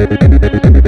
Música